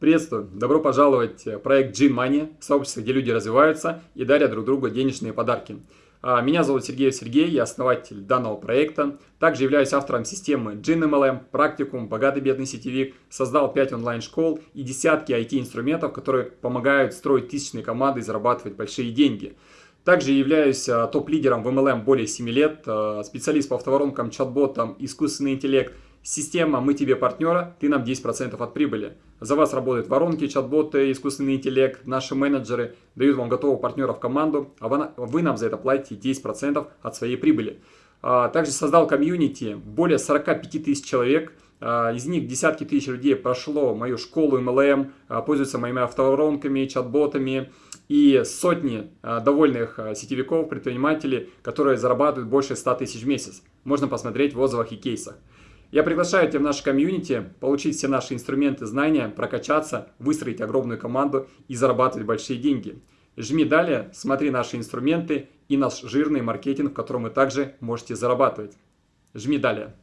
Приветствую! Добро пожаловать в проект Gin Money, сообщество, где люди развиваются и дарят друг другу денежные подарки. А, меня зовут Сергей Сергей, я основатель данного проекта. Также являюсь автором системы Gin MLM, практикум, богатый бедный сетевик. Создал 5 онлайн-школ и десятки IT-инструментов, которые помогают строить тысячные команды и зарабатывать большие деньги. Также являюсь а, топ-лидером в MLM более 7 лет, а, специалист по автоворонкам, чат-ботам, искусственный интеллект – Система «Мы тебе партнера», ты нам 10% от прибыли. За вас работают воронки, чат-боты, искусственный интеллект, наши менеджеры дают вам готового партнера в команду, а вы нам за это платите 10% от своей прибыли. А, также создал комьюнити, более 45 тысяч человек, а, из них десятки тысяч людей прошло мою школу MLM, а, пользуются моими автоворонками, чат-ботами и сотни довольных сетевиков, предпринимателей, которые зарабатывают больше 100 тысяч в месяц. Можно посмотреть в отзывах и кейсах. Я приглашаю тебя в наш комьюнити, получить все наши инструменты, знания, прокачаться, выстроить огромную команду и зарабатывать большие деньги. Жми далее, смотри наши инструменты и наш жирный маркетинг, в котором вы также можете зарабатывать. Жми далее.